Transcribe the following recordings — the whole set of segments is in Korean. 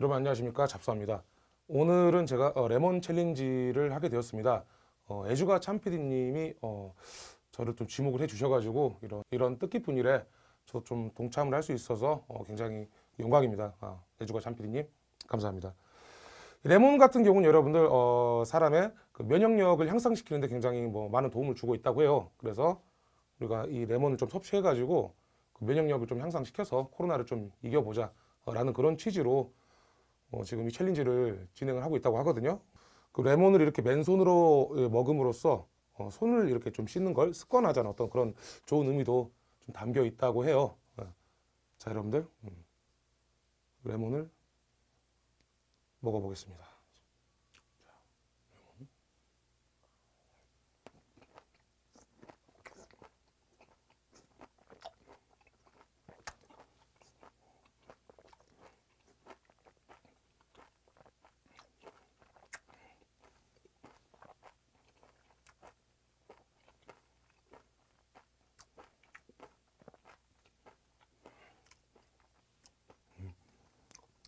여러분 안녕하십니까? 잡수합니다. 오늘은 제가 어, 레몬 챌린지를 하게 되었습니다. 어, 애주가 참PD님이 어, 저를 좀 지목을 해 주셔가지고 이런, 이런 뜻깊은 일에 저 좀 동참을 할 수 있어서 어, 굉장히 영광입니다. 아, 애주가 참PD님 감사합니다. 레몬 같은 경우는 여러분들 어, 사람의 그 면역력을 향상시키는데 굉장히 뭐 많은 도움을 주고 있다고 해요. 그래서 우리가 이 레몬을 좀 섭취해 가지고 그 면역력을 좀 향상시켜서 코로나를 좀 이겨보자 어, 라는 그런 취지로 어, 지금 이 챌린지를 진행을 하고 있다고 하거든요. 그 레몬을 이렇게 맨손으로 예, 먹음으로써 어, 손을 이렇게 좀 씻는 걸 습관하자는 어떤 그런 좋은 의미도 좀 담겨 있다고 해요. 예. 자, 여러분들 음. 레몬을 먹어보겠습니다.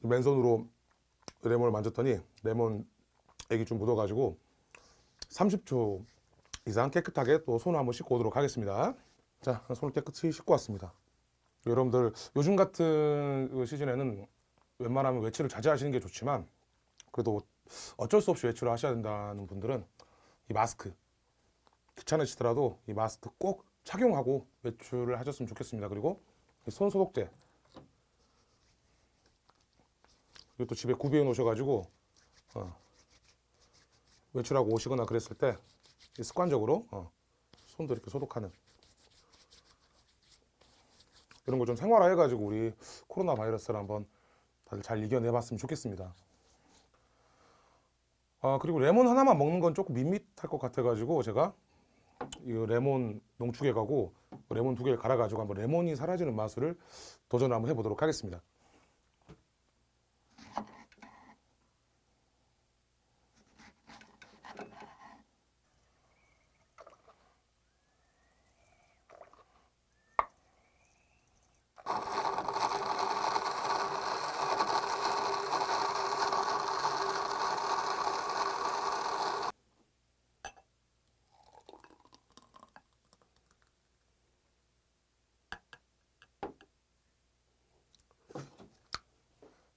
맨손으로 레몬을 만졌더니 레몬 액이 좀 묻어가지고 30초 이상 깨끗하게 또 손을 한번 씻고 오도록 하겠습니다. 자, 손을 깨끗이 씻고 왔습니다. 여러분들 요즘 같은 그 시즌에는 웬만하면 외출을 자제하시는 게 좋지만 그래도 어쩔 수 없이 외출을 하셔야 된다는 분들은 이 마스크 귀찮으시더라도 이 마스크 꼭 착용하고 외출을 하셨으면 좋겠습니다. 그리고 이손 소독제 또 집에 구비해 놓으셔가지고 어, 외출하고 오시거나 그랬을 때 습관적으로 어, 손도 이렇게 소독하는 이런 걸 좀 생활화 해가지고 우리 코로나 바이러스를 한번 다들 잘 이겨내 봤으면 좋겠습니다. 아 그리고 레몬 하나만 먹는 건 조금 밋밋할 것 같아 가지고 제가 이 레몬 농축해 가고 레몬 두 개를 갈아 가지고 한번 레몬이 사라지는 맛을 도전을 한번 해보도록 하겠습니다.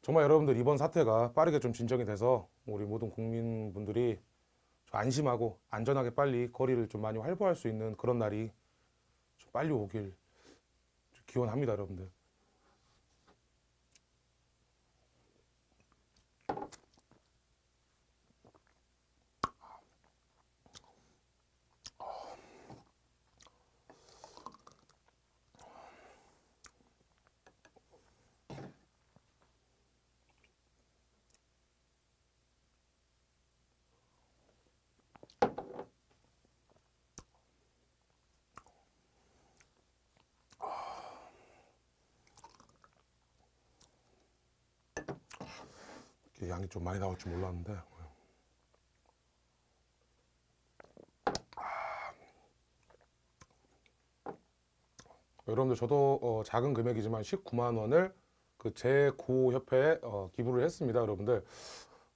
정말 여러분들 이번 사태가 빠르게 좀 진정이 돼서 우리 모든 국민분들이 좀 안심하고 안전하게 빨리 거리를 좀 많이 활보할 수 있는 그런 날이 좀 빨리 오길 좀 기원합니다, 여러분들. 양이 좀 많이 나올 줄 몰랐는데. 여러분들 저도 어, 작은 금액이지만 19만 원을 그 제고협회에 어, 기부를 했습니다 여러분들.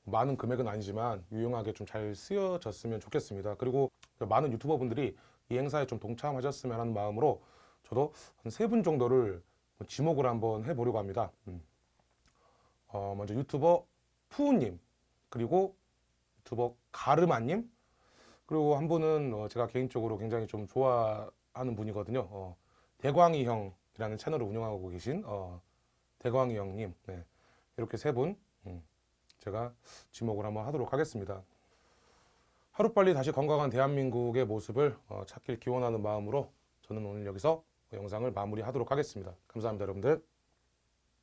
많은 금액은 아니지만 유용하게 좀 잘 쓰여졌으면 좋겠습니다. 그리고 많은 유튜버 분들이 이 행사에 좀 동참하셨으면 하는 마음으로 저도 한 세 분 정도를 지목을 한번 해보려고 합니다. 음. 어, 먼저 유튜버 푸우님 그리고 유튜버 가르마님 그리고 한 분은 어, 제가 개인적으로 굉장히 좀 좋아하는 분이거든요. 어, 대광이 형이라는 채널을 운영하고 계신 어, 대광이 형님. 네. 이렇게 세분 음, 제가 지목을 한번 하도록 하겠습니다. 하루빨리 다시 건강한 대한민국의 모습을 어, 찾길 기원하는 마음으로 저는 오늘 여기서 영상을 마무리하도록 하겠습니다. 감사합니다 여러분들